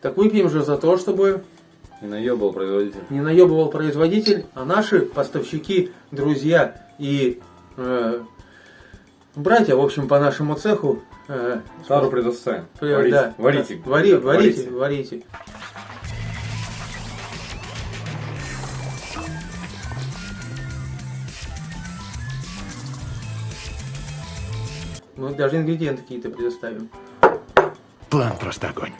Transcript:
Так выпьем же за то, чтобы Не наебывал производитель. не наебывал производитель, а наши поставщики, друзья и э, братья, в общем, по нашему цеху. э, Тару предоставим. при- Варите. да, Варите. да, вари- Ребята, варите, варите. Мы даже ингредиенты какие-то предоставим. План просто огонь.